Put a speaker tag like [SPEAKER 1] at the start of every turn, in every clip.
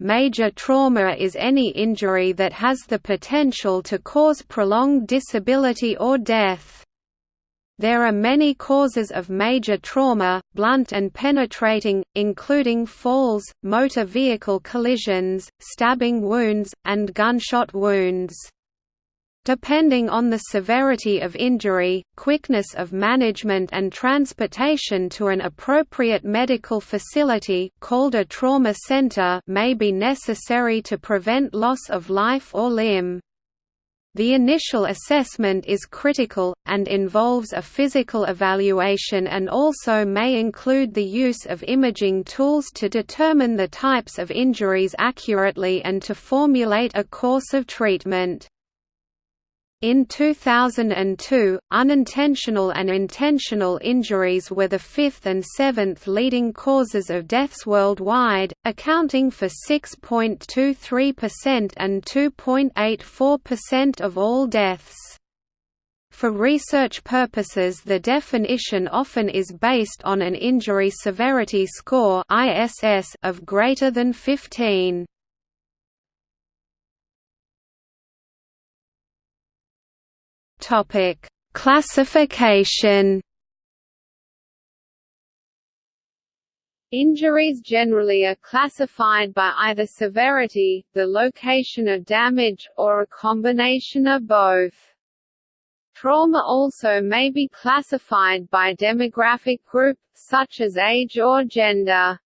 [SPEAKER 1] major trauma is any injury that has the potential to cause prolonged disability or death. There are many causes of major trauma, blunt and penetrating, including falls, motor vehicle collisions, stabbing wounds, and gunshot wounds. Depending on the severity of injury, quickness of management and transportation to an appropriate medical facility called a trauma center may be necessary to prevent loss of life or limb. The initial assessment is critical, and involves a physical evaluation and also may include the use of imaging tools to determine the types of injuries accurately and to formulate a course of treatment. In 2002, unintentional and intentional injuries were the fifth and seventh leading causes of deaths worldwide, accounting for 6.23% and 2.84% of all deaths. For research purposes the definition often is based on an injury severity score of greater than 15. Topic: Classification.
[SPEAKER 2] Injuries generally are classified by either severity, the location of damage, or a combination of both. Trauma also may be classified by demographic group, such as age or gender.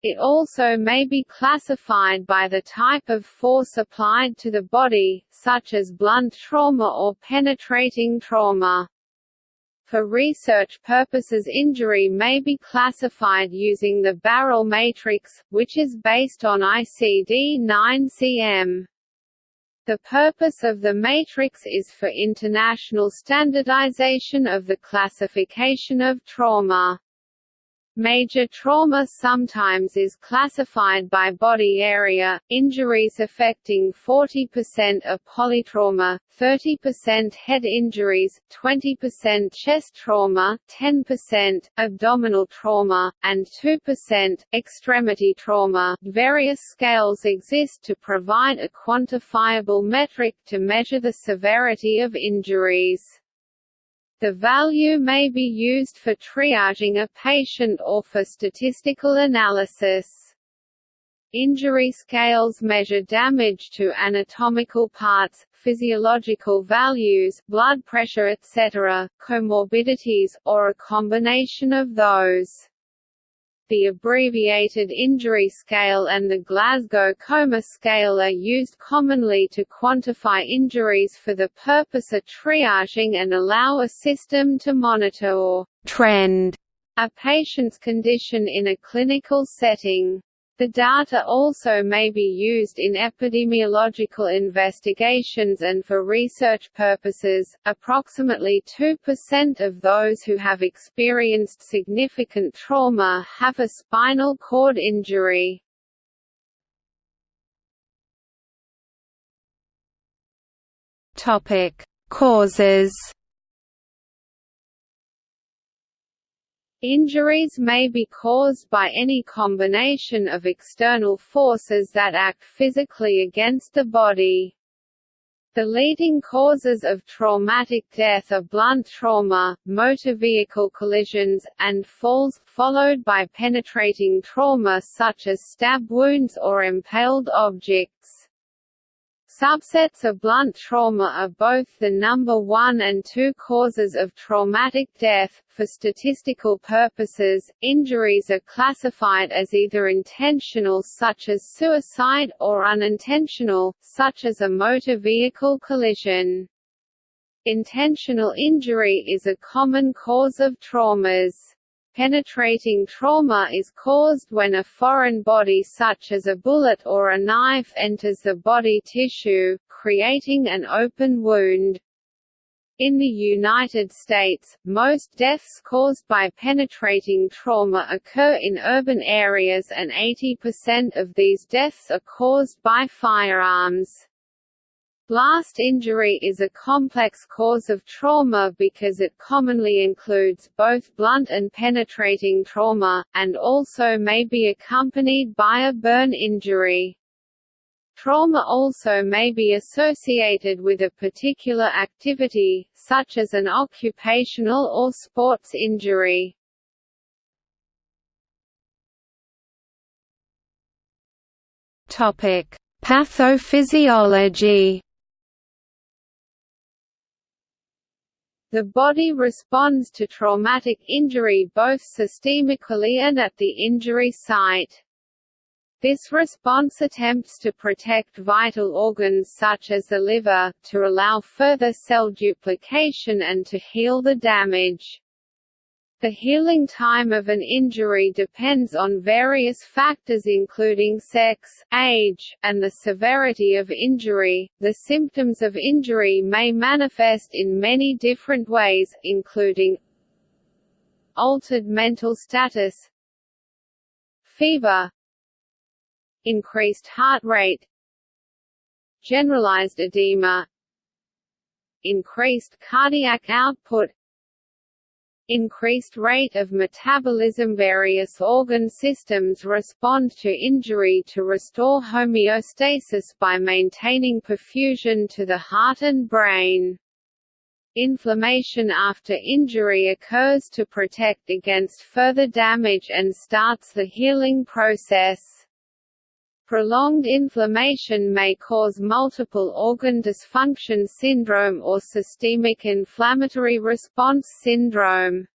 [SPEAKER 2] It also may be classified by the type of force applied to the body, such as blunt trauma or penetrating trauma. For research purposes injury may be classified using the Barell matrix, which is based on ICD-9-CM. The purpose of the matrix is for international standardization of the classification of trauma. Major trauma sometimes is classified by body area, injuries affecting 40% of polytrauma, 30% head injuries, 20% chest trauma, 10% abdominal trauma, and 2% extremity trauma. Various scales exist to provide a quantifiable metric to measure the severity of injuries. The value may be used for triaging a patient or for statistical analysis. Injury scales measure damage to anatomical parts, physiological values, blood pressure etc., comorbidities, or a combination of those the abbreviated injury scale and the Glasgow Coma Scale are used commonly to quantify injuries for the purpose of triaging and allow a system to monitor or trend a patient's condition in a clinical setting. The data also may be used in epidemiological investigations and for research purposes. Approximately 2% of those who have experienced significant trauma have a spinal cord injury.
[SPEAKER 1] Topic: Causes
[SPEAKER 2] Injuries may be caused by any combination of external forces that act physically against the body. The leading causes of traumatic death are blunt trauma, motor vehicle collisions, and falls, followed by penetrating trauma such as stab wounds or impaled objects. Subsets of blunt trauma are both the number one and two causes of traumatic death. For statistical purposes, injuries are classified as either intentional such as suicide or unintentional, such as a motor vehicle collision. Intentional injury is a common cause of traumas. Penetrating trauma is caused when a foreign body such as a bullet or a knife enters the body tissue, creating an open wound. In the United States, most deaths caused by penetrating trauma occur in urban areas and 80% of these deaths are caused by firearms.
[SPEAKER 3] Blast injury is a complex cause of trauma because it commonly includes both blunt and penetrating trauma, and also may be accompanied by a burn injury. Trauma also may be associated with a particular activity, such as an occupational or sports injury.
[SPEAKER 2] Pathophysiology
[SPEAKER 3] The body responds to traumatic injury both systemically and at the injury site. This response attempts to protect vital organs such as the liver, to allow further cell duplication and to heal the damage. The healing time of an injury depends on various factors including sex, age, and the severity of injury. The symptoms of injury may manifest in many different ways, including altered mental status, fever, increased heart rate, generalized edema, increased cardiac output, increased rate of metabolism Various organ systems respond to injury to restore homeostasis by maintaining perfusion to the heart and brain. Inflammation after injury occurs to protect against further damage and starts the healing process. Prolonged inflammation may cause multiple organ dysfunction syndrome or systemic inflammatory response syndrome.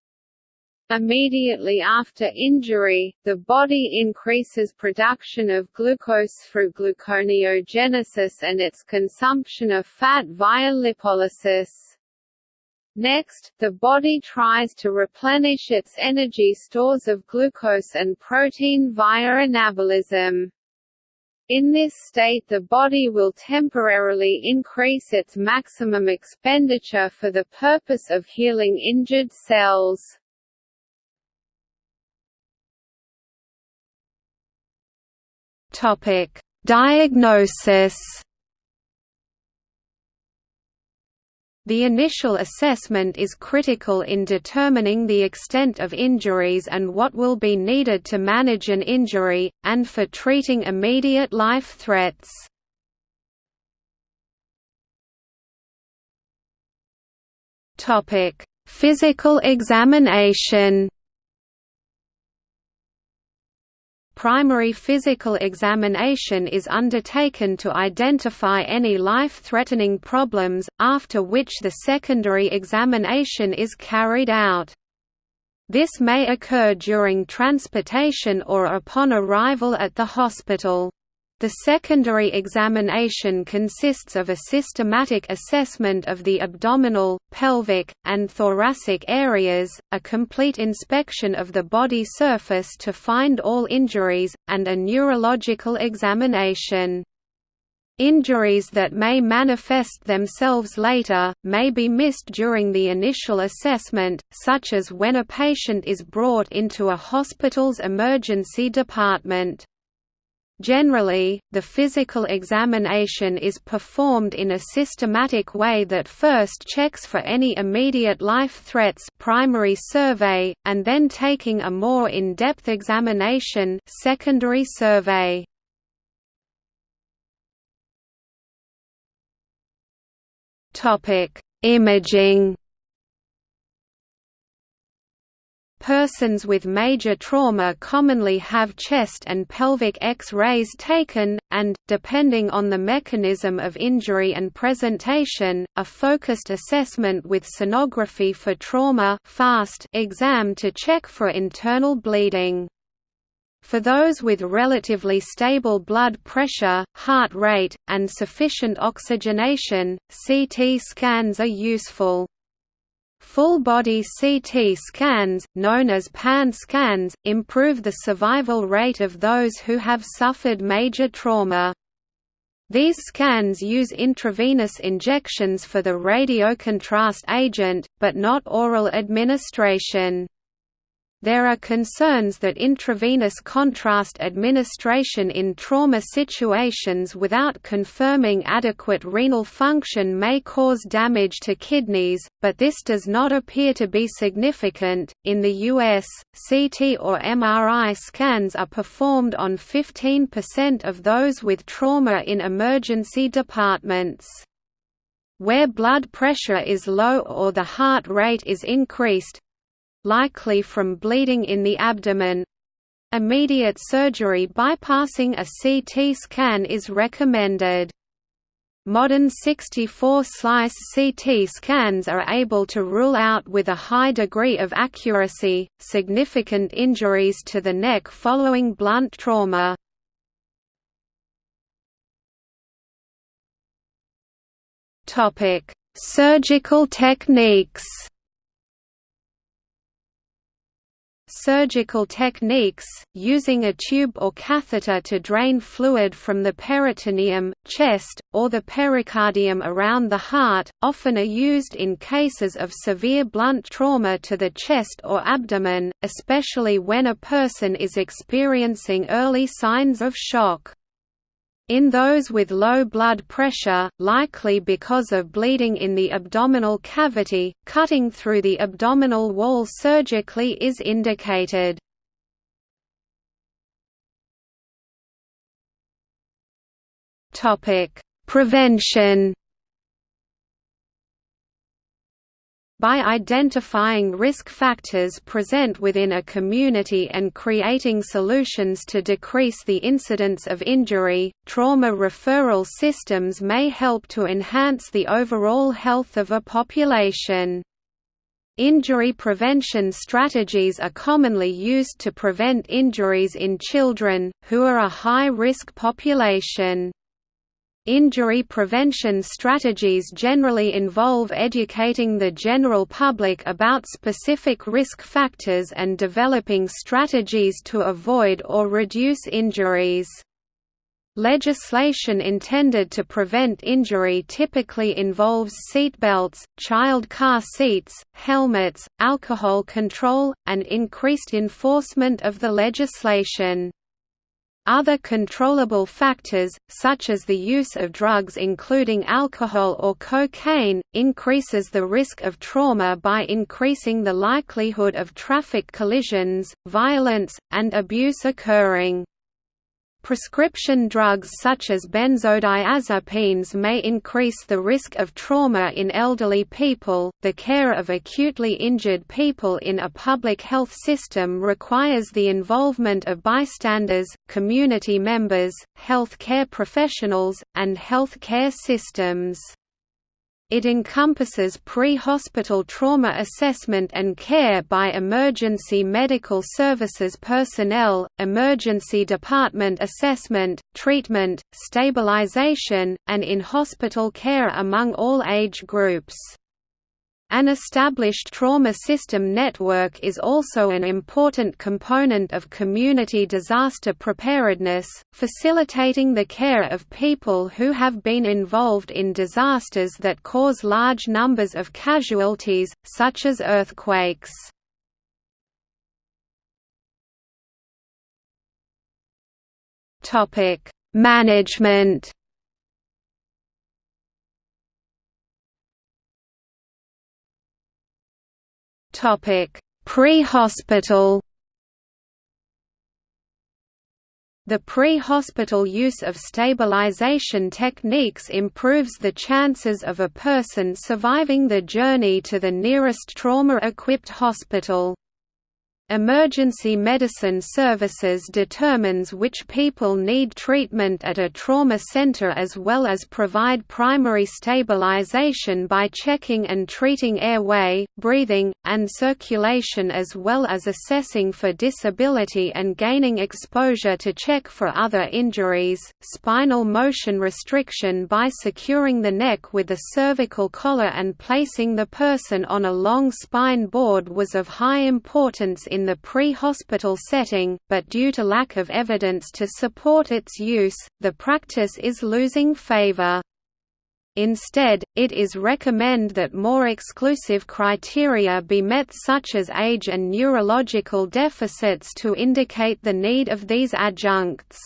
[SPEAKER 3] Immediately after injury, the body increases production of glucose through gluconeogenesis and its consumption of fat via lipolysis. Next, the body tries to replenish its energy stores of glucose and protein via anabolism. In this state the body will temporarily increase its maximum expenditure for the purpose of healing injured cells.
[SPEAKER 2] Diagnosis The initial assessment is critical in determining the extent of injuries and what will be needed to manage an injury, and for treating immediate life threats. Physical examination primary physical examination is undertaken to identify any life-threatening problems, after which the secondary examination is carried out. This may occur during transportation or upon arrival at the hospital. The secondary examination consists of a systematic assessment of the abdominal, pelvic, and thoracic areas, a complete inspection of the body surface to find all injuries, and a neurological examination. Injuries that may manifest themselves later, may be missed during the initial assessment, such as when a patient is brought into a hospital's emergency department. Generally, the physical examination is performed in a systematic way that first checks for any immediate life threats primary survey, and then taking a more in-depth examination secondary survey. Imaging Persons with major trauma commonly have chest and pelvic X-rays taken, and, depending on the mechanism of injury and presentation, a focused assessment with sonography for trauma fast exam to check for internal bleeding. For those with relatively stable blood pressure, heart rate, and sufficient oxygenation, CT scans are useful. Full-body CT scans, known as PAN scans, improve the survival rate of those who have suffered major trauma. These scans use intravenous injections for the radiocontrast agent, but not oral administration. There are concerns that intravenous contrast administration in trauma situations without confirming adequate renal function may cause damage to kidneys, but this does not appear to be significant. In the US, CT or MRI scans are performed on 15% of those with trauma in emergency departments. Where blood pressure is low or the heart rate is increased, likely from bleeding in the abdomen. Immediate surgery bypassing a CT scan is recommended. Modern 64-slice CT scans are able to rule out with a high degree of accuracy, significant injuries to the neck following blunt trauma. Surgical techniques surgical techniques, using a tube or catheter to drain fluid from the peritoneum, chest, or the pericardium around the heart, often are used in cases of severe blunt trauma to the chest or abdomen, especially when a person is experiencing early signs of shock. In those with low blood pressure, likely because of bleeding in the abdominal cavity, cutting through the abdominal wall surgically is indicated. Prevention by identifying risk factors present within a community and creating solutions to decrease the incidence of injury, trauma referral systems may help to enhance the overall health of a population. Injury prevention strategies are commonly used to prevent injuries in children, who are a high-risk population. Injury prevention strategies generally involve educating the general public about specific risk factors and developing strategies to avoid or reduce injuries. Legislation intended to prevent injury typically involves seatbelts, child car seats, helmets, alcohol control, and increased enforcement of the legislation. Other controllable factors, such as the use of drugs including alcohol or cocaine, increases the risk of trauma by increasing the likelihood of traffic collisions, violence, and abuse occurring. Prescription drugs such as benzodiazepines may increase the risk of trauma in elderly people. The care of acutely injured people in a public health system requires the involvement of bystanders, community members, health care professionals, and health care systems. It encompasses pre-hospital trauma assessment and care by emergency medical services personnel, emergency department assessment, treatment, stabilization, and in-hospital care among all age groups. An established trauma system network is also an important component of community disaster preparedness, facilitating the care of people who have been involved in disasters that cause large numbers of casualties, such as earthquakes. Management Pre-hospital. The pre-hospital use of stabilization techniques improves the chances of a person surviving the journey to the nearest trauma-equipped hospital. Emergency Medicine Services determines which people need treatment at a trauma center as well as provide primary stabilization by checking and treating airway, breathing, and circulation as well as assessing for disability and gaining exposure to check for other injuries, spinal motion restriction by securing the neck with a cervical collar and placing the person on a long spine board was of high importance in the pre-hospital setting, but due to lack of evidence to support its use, the practice is losing favor. Instead, it is recommend that more exclusive criteria be met such as age and neurological deficits to indicate the need of these adjuncts.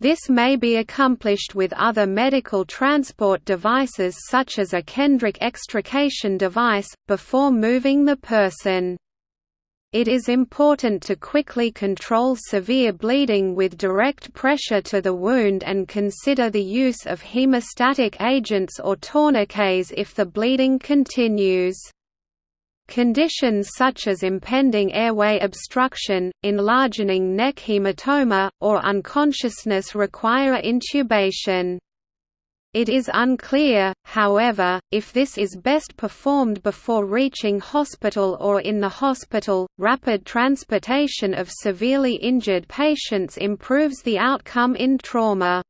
[SPEAKER 2] This may be accomplished with other medical transport devices such as a Kendrick extrication device, before moving the person. It is important to quickly control severe bleeding with direct pressure to the wound and consider the use of hemostatic agents or tourniquets if the bleeding continues. Conditions such as impending airway obstruction, enlarging neck hematoma, or unconsciousness require intubation. It is unclear, however, if this is best performed before reaching hospital or in the hospital. Rapid transportation of severely injured patients improves the outcome in trauma.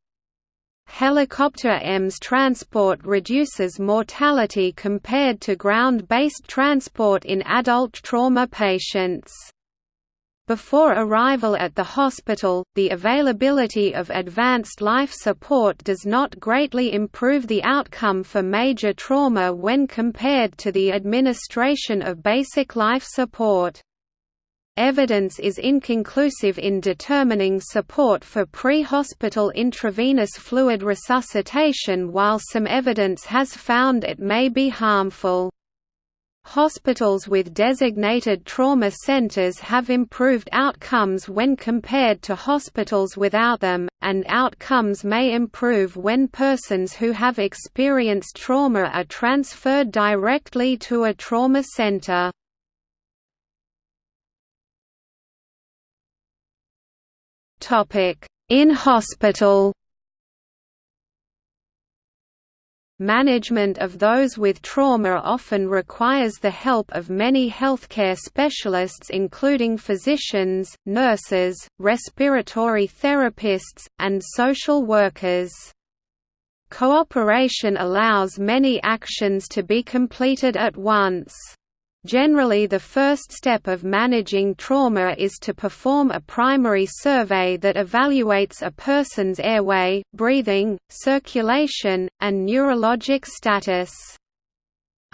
[SPEAKER 2] Helicopter EMS transport reduces mortality compared to ground-based transport in adult trauma patients. Before arrival at the hospital, the availability of advanced life support does not greatly improve the outcome for major trauma when compared to the administration of basic life support. Evidence is inconclusive in determining support for pre-hospital intravenous fluid resuscitation while some evidence has found it may be harmful. Hospitals with designated trauma centers have improved outcomes when compared to hospitals without them, and outcomes may improve when persons who have experienced trauma are transferred directly to a trauma center. In hospital Management of those with trauma often requires the help of many healthcare specialists including physicians, nurses, respiratory therapists, and social workers. Cooperation allows many actions to be completed at once. Generally the first step of managing trauma is to perform a primary survey that evaluates a person's airway, breathing, circulation, and neurologic status.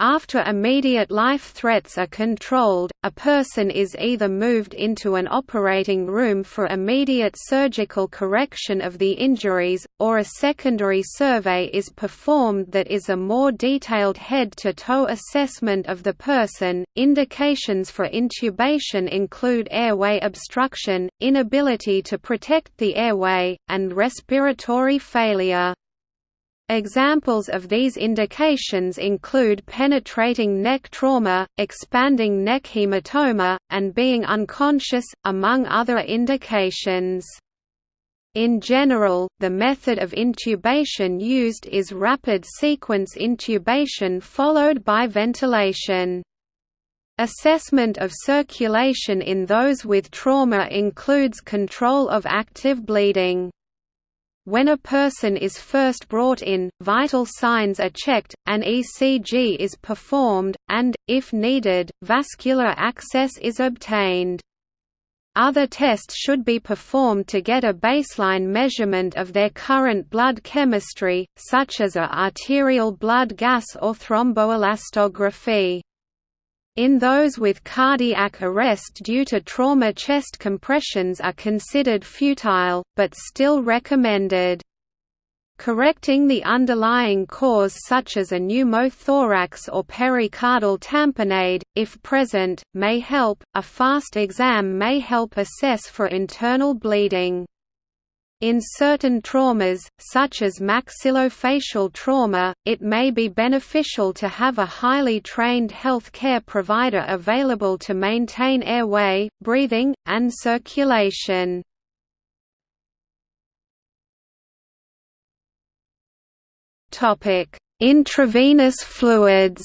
[SPEAKER 2] After immediate life threats are controlled, a person is either moved into an operating room for immediate surgical correction of the injuries, or a secondary survey is performed that is a more detailed head to toe assessment of the person. Indications for intubation include airway obstruction, inability to protect the airway, and respiratory failure. Examples of these indications include penetrating neck trauma, expanding neck hematoma, and being unconscious, among other indications. In general, the method of intubation used is rapid sequence intubation followed by ventilation. Assessment of circulation in those with trauma includes control of active bleeding. When a person is first brought in, vital signs are checked, an ECG is performed, and, if needed, vascular access is obtained. Other tests should be performed to get a baseline measurement of their current blood chemistry, such as a arterial blood gas or thromboelastography. In those with cardiac arrest due to trauma chest compressions are considered futile, but still recommended. Correcting the underlying cause such as a pneumothorax or pericardial tamponade, if present, may help. A fast exam may help assess for internal bleeding. In certain traumas, such as maxillofacial trauma, it may be beneficial to have a highly trained health care provider available to maintain airway, breathing, and circulation. Intravenous fluids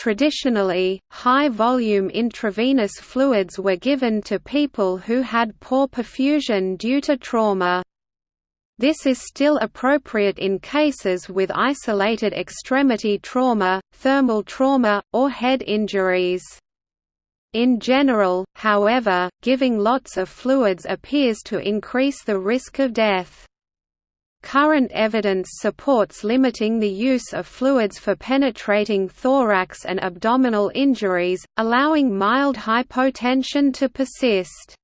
[SPEAKER 2] Traditionally, high-volume intravenous fluids were given to people who had poor perfusion due to trauma. This is still appropriate in cases with isolated extremity trauma, thermal trauma, or head injuries. In general, however, giving lots of fluids appears to increase the risk of death. Current evidence supports limiting the use of fluids for penetrating thorax and abdominal injuries, allowing mild hypotension to persist.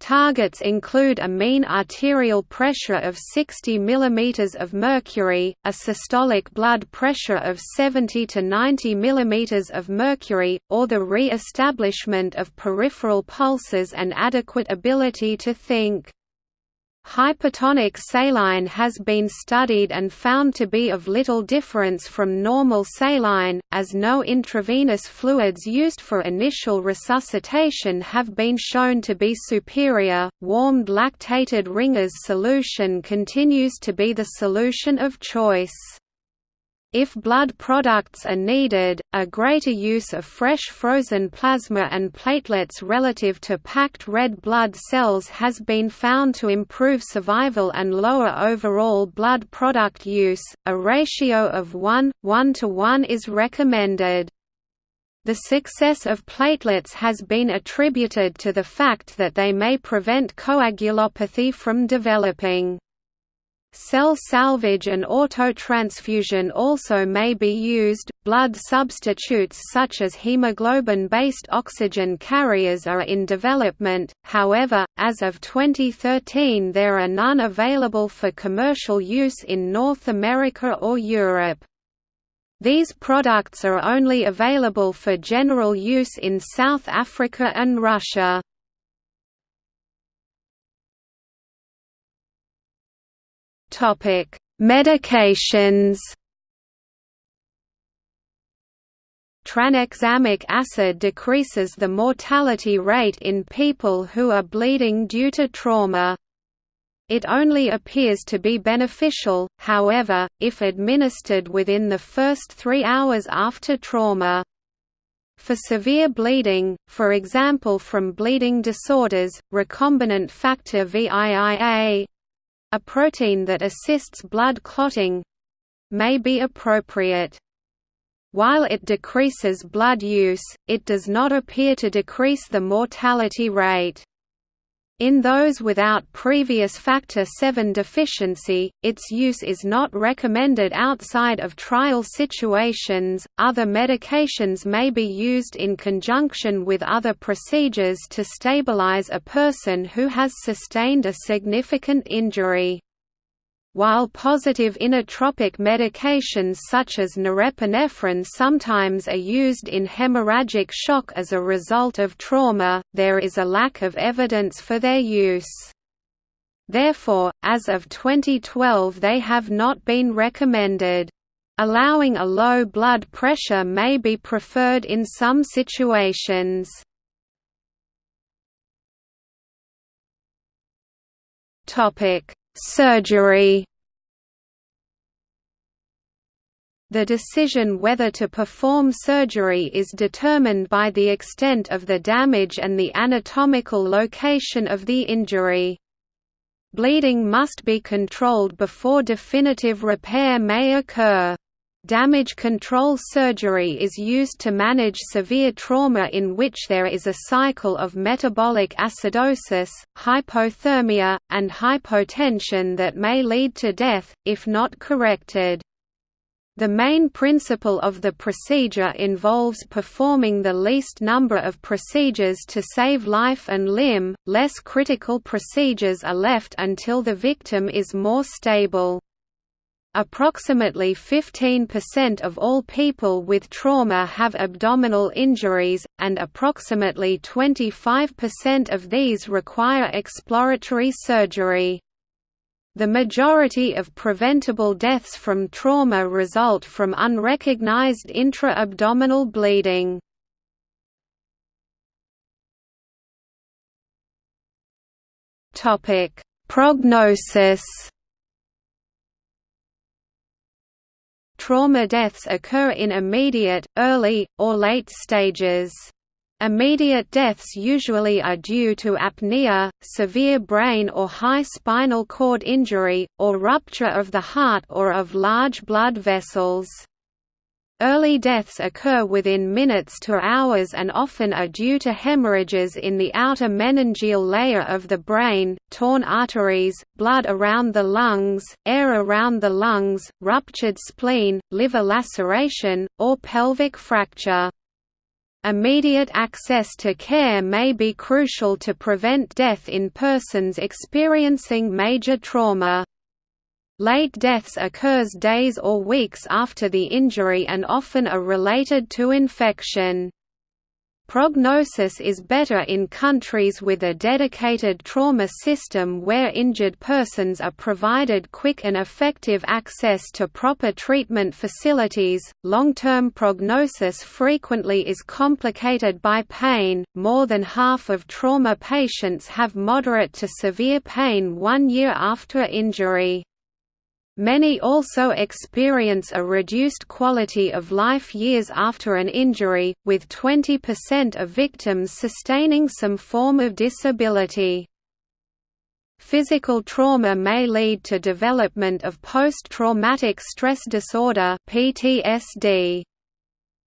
[SPEAKER 2] Targets include a mean arterial pressure of 60 mm of mercury, a systolic blood pressure of 70 to 90 mm of mercury, or the re-establishment of peripheral pulses and adequate ability to think. Hypertonic saline has been studied and found to be of little difference from normal saline, as no intravenous fluids used for initial resuscitation have been shown to be superior. Warmed lactated Ringer's solution continues to be the solution of choice. If blood products are needed, a greater use of fresh frozen plasma and platelets relative to packed red blood cells has been found to improve survival and lower overall blood product use. A ratio of 1 1 to 1 is recommended. The success of platelets has been attributed to the fact that they may prevent coagulopathy from developing. Cell salvage and autotransfusion also may be used. Blood substitutes such as hemoglobin based oxygen carriers are in development, however, as of 2013 there are none available for commercial use in North America or Europe. These products are only available for general use in South Africa and Russia.
[SPEAKER 3] Topic: Medications.
[SPEAKER 2] Tranexamic acid decreases the mortality rate in people who are bleeding due to trauma. It only appears to be beneficial, however, if administered within the first three hours after trauma. For severe bleeding, for example from bleeding disorders, recombinant factor VIIA a protein that assists blood clotting may be appropriate. While it decreases blood use, it does not appear to decrease the mortality rate. In those without previous factor VII deficiency, its use is not recommended outside of trial situations. Other medications may be used in conjunction with other procedures to stabilize a person who has sustained a significant injury. While positive inotropic medications such as norepinephrine sometimes are used in hemorrhagic shock as a result of trauma, there is a lack of evidence for their use. Therefore, as of 2012 they have not been recommended. Allowing a low blood pressure may be preferred in some situations.
[SPEAKER 3] Topic: Surgery
[SPEAKER 2] The decision whether to perform surgery is determined by the extent of the damage and the anatomical location of the injury. Bleeding must be controlled before definitive repair may occur. Damage control surgery is used to manage severe trauma in which there is a cycle of metabolic acidosis, hypothermia, and hypotension that may lead to death, if not corrected. The main principle of the procedure involves performing the least number of procedures to save life and limb, less critical procedures are left until the victim is more stable. Approximately 15% of all people with trauma have abdominal injuries, and approximately 25% of these require exploratory surgery. The majority of preventable deaths from trauma result from unrecognized intra-abdominal bleeding.
[SPEAKER 3] Prognosis
[SPEAKER 2] Trauma deaths occur in immediate, early, or late stages. Immediate deaths usually are due to apnea, severe brain or high spinal cord injury, or rupture of the heart or of large blood vessels. Early deaths occur within minutes to hours and often are due to hemorrhages in the outer meningeal layer of the brain, torn arteries, blood around the lungs, air around the lungs, ruptured spleen, liver laceration, or pelvic fracture. Immediate access to care may be crucial to prevent death in persons experiencing major trauma. Late deaths occurs days or weeks after the injury and often are related to infection. Prognosis is better in countries with a dedicated trauma system where injured persons are provided quick and effective access to proper treatment facilities. Long term prognosis frequently is complicated by pain. More than half of trauma patients have moderate to severe pain one year after injury. Many also experience a reduced quality of life years after an injury, with 20% of victims sustaining some form of disability. Physical trauma may lead to development of post-traumatic stress disorder PTSD.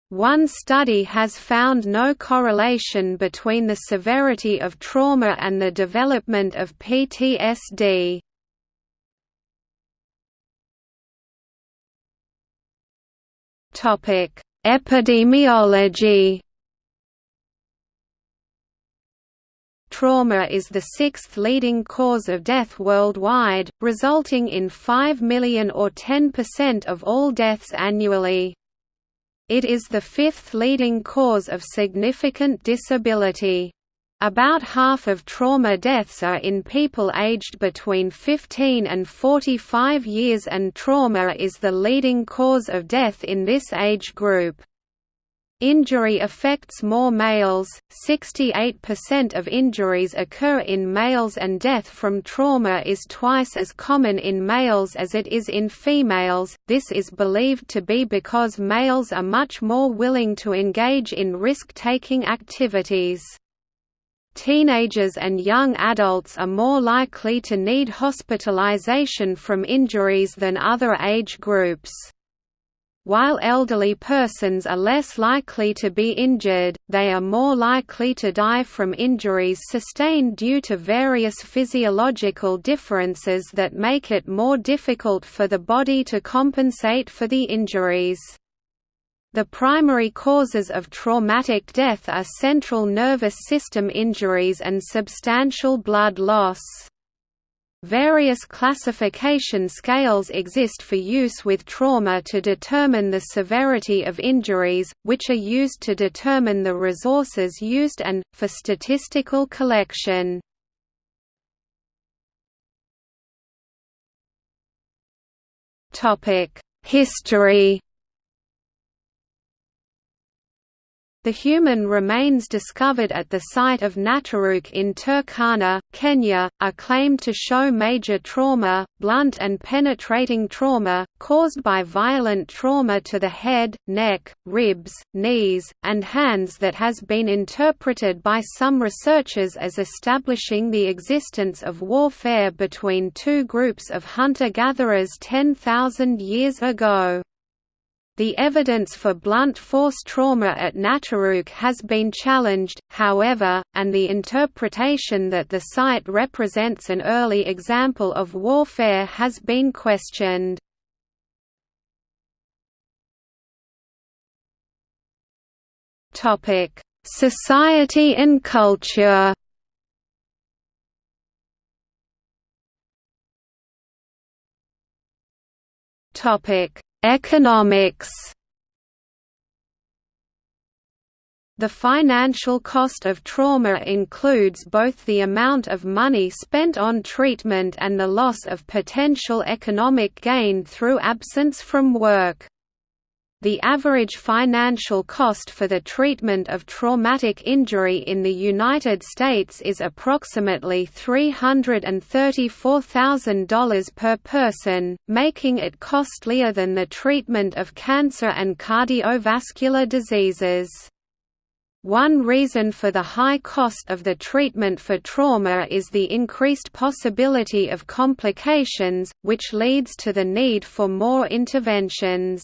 [SPEAKER 2] One study has found no correlation between the severity of trauma and the development of PTSD.
[SPEAKER 3] Topic: Epidemiology.
[SPEAKER 2] Trauma is the sixth leading cause of death worldwide, resulting in 5 million or 10% of all deaths annually. It is the fifth leading cause of significant disability. About half of trauma deaths are in people aged between 15 and 45 years and trauma is the leading cause of death in this age group. Injury affects more males, 68% of injuries occur in males and death from trauma is twice as common in males as it is in females, this is believed to be because males are much more willing to engage in risk-taking activities. Teenagers and young adults are more likely to need hospitalization from injuries than other age groups. While elderly persons are less likely to be injured, they are more likely to die from injuries sustained due to various physiological differences that make it more difficult for the body to compensate for the injuries. The primary causes of traumatic death are central nervous system injuries and substantial blood loss. Various classification scales exist for use with trauma to determine the severity of injuries, which are used to determine the resources used and, for statistical collection. History The human remains discovered at the site of Nataruk in Turkana, Kenya, are claimed to show major trauma, blunt and penetrating trauma, caused by violent trauma to the head, neck, ribs, knees, and hands that has been interpreted by some researchers as establishing the existence of warfare between two groups of hunter-gatherers 10,000 years ago. The evidence for blunt force trauma at Nataruk has been challenged, however, and the interpretation that the site represents an early example of warfare has been questioned. Society and culture Topic Economics The financial cost of trauma includes both the amount of money spent on treatment and the loss of potential economic gain through absence from work. The average financial cost for the treatment of traumatic injury in the United States is approximately $334,000 per person, making it costlier than the treatment of cancer and cardiovascular diseases. One reason for the high cost of the treatment for trauma is the increased possibility of complications, which leads to the need for more interventions.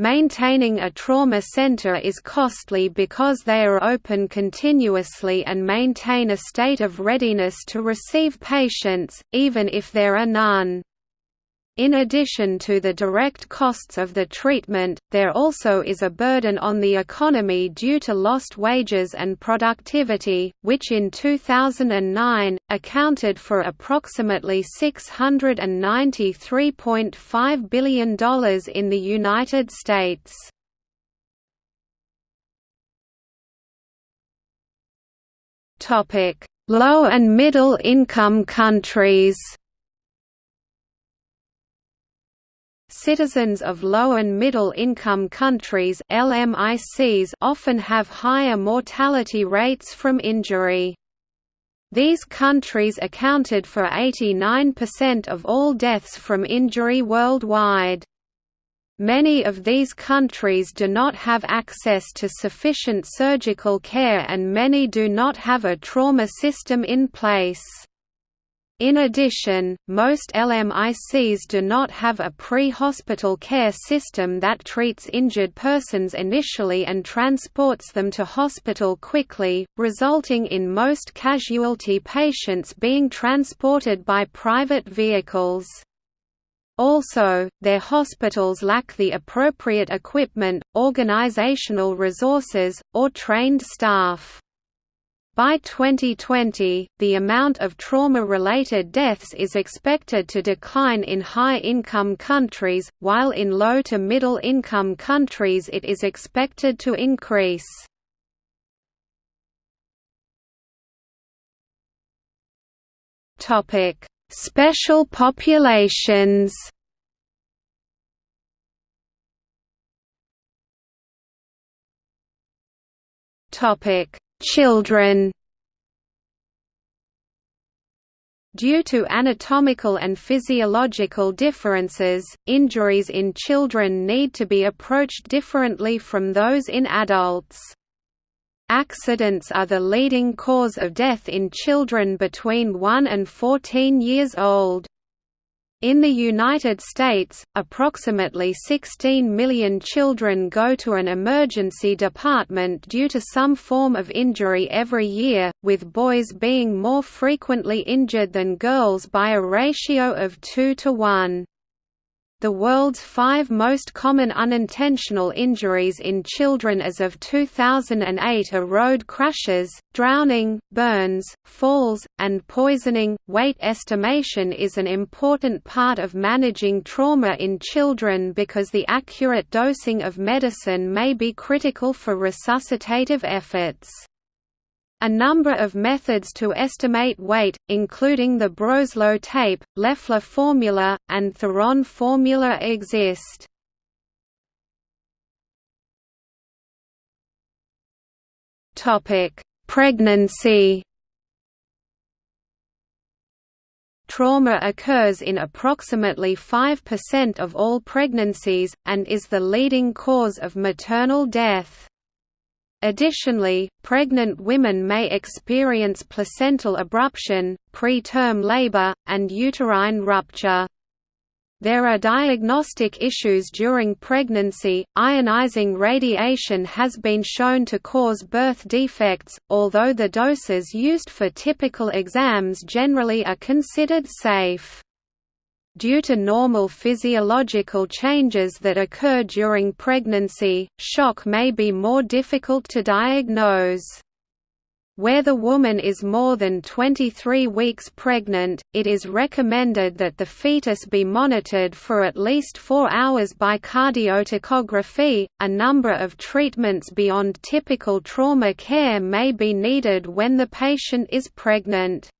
[SPEAKER 2] Maintaining a trauma center is costly because they are open continuously and maintain a state of readiness to receive patients, even if there are none. In addition to the direct costs of the treatment, there also is a burden on the economy due to lost wages and productivity, which in 2009, accounted for approximately $693.5 billion in the United States. Low and middle income countries Citizens of low and middle income countries LMICs often have higher mortality rates from injury. These countries accounted for 89% of all deaths from injury worldwide. Many of these countries do not have access to sufficient surgical care and many do not have a trauma system in place. In addition, most LMICs do not have a pre-hospital care system that treats injured persons initially and transports them to hospital quickly, resulting in most casualty patients being transported by private vehicles. Also, their hospitals lack the appropriate equipment, organizational resources, or trained staff. By 2020, the amount of trauma-related deaths is expected to decline in high-income countries, while in low to middle-income countries it is expected to increase. Special populations Topic Children Due to anatomical and physiological differences, injuries in children need to be approached differently from those in adults. Accidents are the leading cause of death in children between 1 and 14 years old. In the United States, approximately 16 million children go to an emergency department due to some form of injury every year, with boys being more frequently injured than girls by a ratio of 2 to 1. The world's five most common unintentional injuries in children as of 2008 are road crashes, drowning, burns, falls, and poisoning. Weight estimation is an important part of managing trauma in children because the accurate dosing of medicine may be critical for resuscitative efforts. A number of methods to estimate weight, including the Broselow tape, Leffler formula, and Theron formula exist. Pregnancy Trauma occurs in approximately 5% of all pregnancies, and is the leading cause of maternal death. Additionally, pregnant women may experience placental abruption, preterm labor, and uterine rupture. There are diagnostic issues during pregnancy. Ionizing radiation has been shown to cause birth defects, although the doses used for typical exams generally are considered safe. Due to normal physiological changes that occur during pregnancy, shock may be more difficult to diagnose. Where the woman is more than 23 weeks pregnant, it is recommended that the fetus be monitored for at least 4 hours by cardiotocography. A number of treatments beyond typical trauma care may be needed when the patient is pregnant.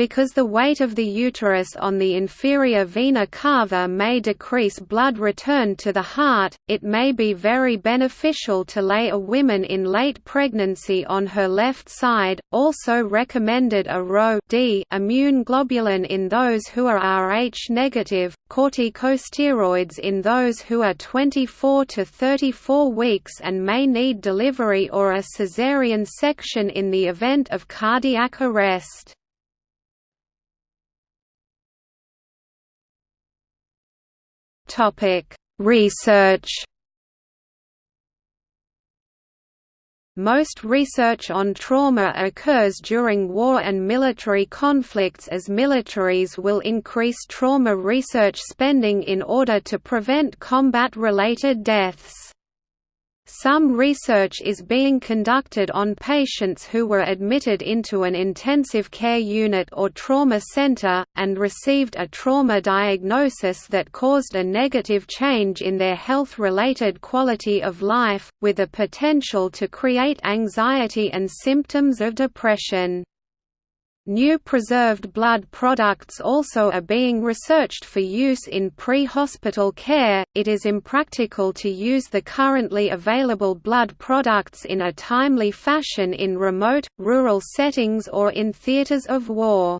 [SPEAKER 2] Because the weight of the uterus on the inferior vena cava may decrease blood return to the heart, it may be very beneficial to lay a woman in late pregnancy on her left side. Also recommended a Rho D immune globulin in those who are Rh negative, corticosteroids in those who are 24 to 34 weeks and may need delivery or a caesarean section in the event of cardiac arrest. Research Most research on trauma occurs during war and military conflicts as militaries will increase trauma research spending in order to prevent combat-related deaths. Some research is being conducted on patients who were admitted into an intensive care unit or trauma center, and received a trauma diagnosis that caused a negative change in their health-related quality of life, with a potential to create anxiety and symptoms of depression. New preserved blood products also are being researched for use in pre-hospital care. It is impractical to use the currently available blood products in a timely fashion in remote, rural settings or in theaters of war.